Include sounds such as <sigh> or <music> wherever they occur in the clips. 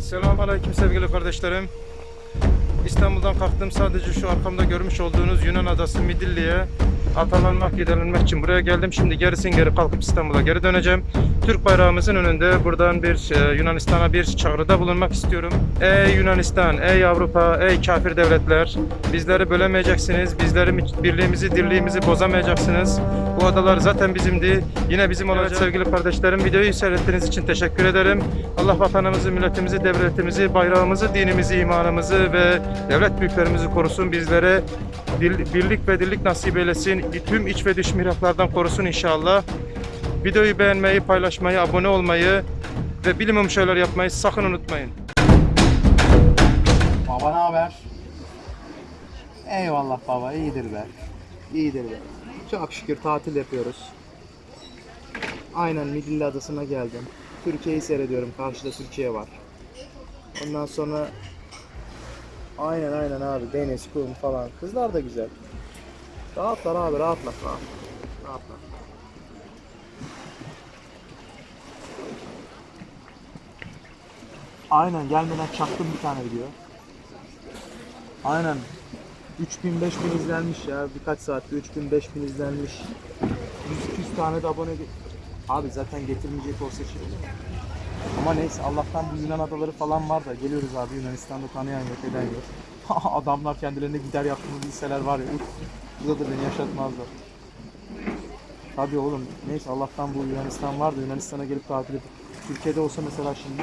Selamünaleyküm sevgili kardeşlerim. İstanbul'dan kalktım. Sadece şu arkamda görmüş olduğunuz Yunan adası Midilli'ye atalanmak, giderilmek için buraya geldim. Şimdi gerisin geri kalkıp İstanbul'a geri döneceğim. Türk bayrağımızın önünde buradan bir e, Yunanistan'a bir çağrıda bulunmak istiyorum. Ey Yunanistan, ey Avrupa, ey kafir devletler. Bizleri bölemeyeceksiniz. Bizleri birliğimizi, dirliğimizi bozamayacaksınız. Bu adalar zaten bizimdi. Yine bizim olacak. sevgili kardeşlerim videoyu seyrettiğiniz için teşekkür ederim. Allah vatanımızı, milletimizi, devletimizi, bayrağımızı, dinimizi, imanımızı ve devlet büyüklerimizi korusun. Bizlere dil- birlik ve dirlik nasip eylesin. Tüm iç ve dış mihraklardan korusun inşallah. Videoyu beğenmeyi, paylaşmayı, abone olmayı ve bilimum şeyler yapmayı sakın unutmayın. Baba ne haber? Eyvallah baba iyidir be. İyidir be. Çok şükür tatil yapıyoruz. Aynen Midilli Adası'na geldim. Türkiye'yi seyrediyorum. Karşıda Türkiye var. Ondan sonra Aynen aynen abi deniz, kum falan. Kızlar da güzel. Rahatlar abi rahatlar. Rahat. Rahatlar. Aynen gelmeden çaktım bir tane video. Aynen. 3000 5000 izlenmiş ya birkaç saatte 3000 5000 izlenmiş. 100 200 tane de abone Abi zaten getirmeyecek olsa şey? Ama neyse Allah'tan bu Yunan adaları falan var da geliyoruz abi Yunanistan'da tanıyan yok eden yok. <laughs> Adamlar kendilerine gider yaptığını bilseler var ya burada da beni yaşatmazlar. Tabii oğlum neyse Allah'tan bu Yunanistan var da Yunanistan'a gelip tatil edip Türkiye'de olsa mesela şimdi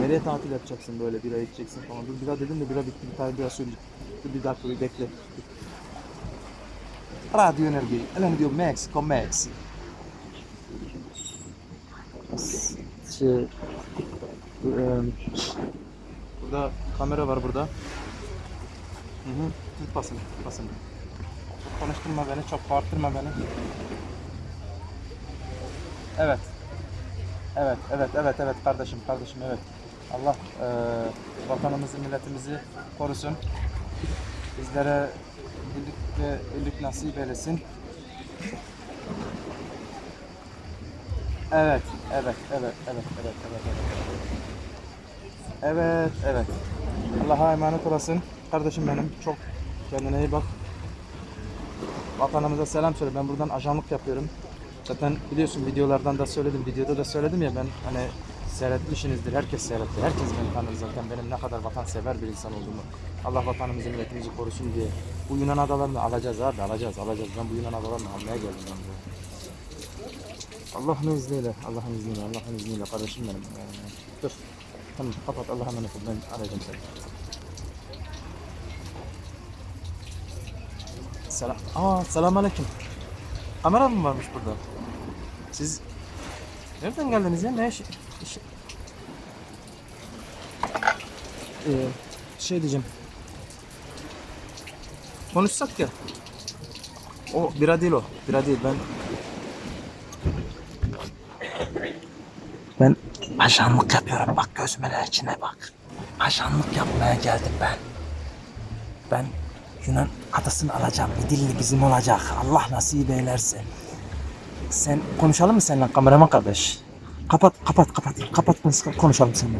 Nereye tatil yapacaksın böyle bira içeceksin falan. Dur bira dedim de bira bitti bir tane bira söyleyeyim. Dur bir dakika bir bekle. Radyo Enerji. Elen diyor Mexico Mexico. Şey, burada kamera var burada. Hı hı. Tut basın, basın. Çok konuşturma beni, çok bağırtırma beni. Evet. Evet, evet, evet, evet kardeşim, kardeşim, evet. Allah eee vatanımızı, milletimizi korusun. Bizlere birlik ve birlik nasip eylesin. Evet, evet, evet, evet, evet, evet, evet. Evet, evet. Allah'a emanet olasın. Kardeşim benim çok kendine iyi bak. Vatanımıza selam söyle. Ben buradan ajanlık yapıyorum. Zaten biliyorsun videolardan da söyledim, videoda da söyledim ya ben hani seyretmişsinizdir, herkes seyretti. Herkes beni tanır zaten benim ne kadar vatansever bir insan olduğumu. Allah vatanımızı, milletimizi korusun diye. Bu Yunan adalarını alacağız abi, alacağız, alacağız. Ben bu Yunan adalarını almaya geldim. Allah'ın izniyle, Allah'ın izniyle, Allah'ın izniyle kardeşim benim. Ee, dur. Tamam kapat Allah'a emanet ol. Ben arayacağım seni. Selam. Aa, selam aleyküm. Kamera mı varmış burada? Siz nereden geldiniz ya? Ne iş? iş- Ee, şey diyeceğim. Konuşsak ya. O bira değil o. Bira değil ben. Ben ajanlık yapıyorum. Bak gözümün içine bak. Ajanlık yapmaya geldim ben. Ben Yunan adasını alacağım. Midilli bizim olacak. Allah nasip eylerse. Sen konuşalım mı seninle kameraman kardeş? Kapat, kapat, kapat. Kapat konuşalım seninle.